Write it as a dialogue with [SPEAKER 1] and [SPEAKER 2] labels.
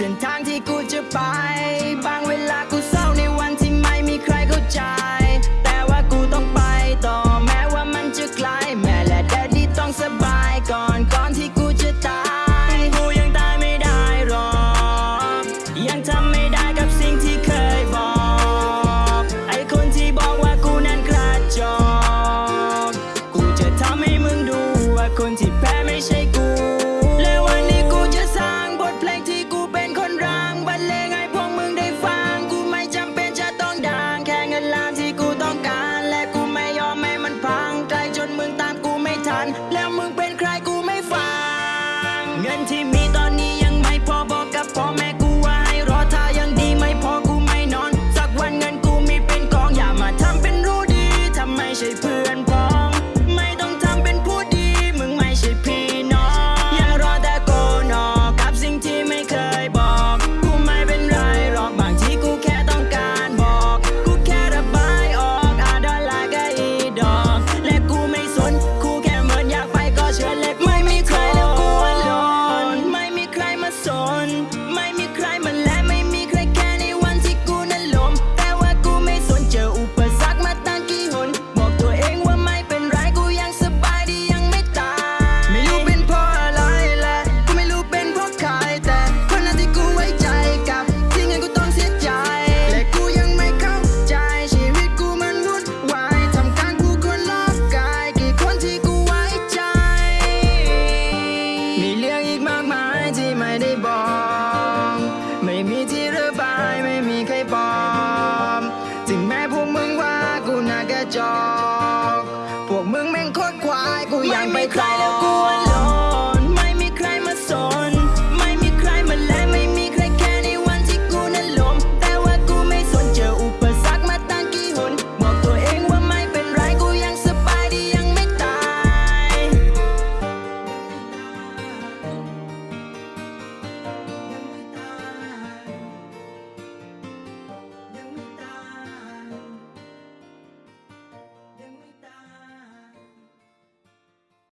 [SPEAKER 1] In time. on. on. My music บอก ไม่มีที่ระบายไม่มีใครปลอมถึงแม้พวกมึงว่ากูน่ากระจอก พวกมึงแม่งโคตรควายกูยังไม่ใครแล้วกู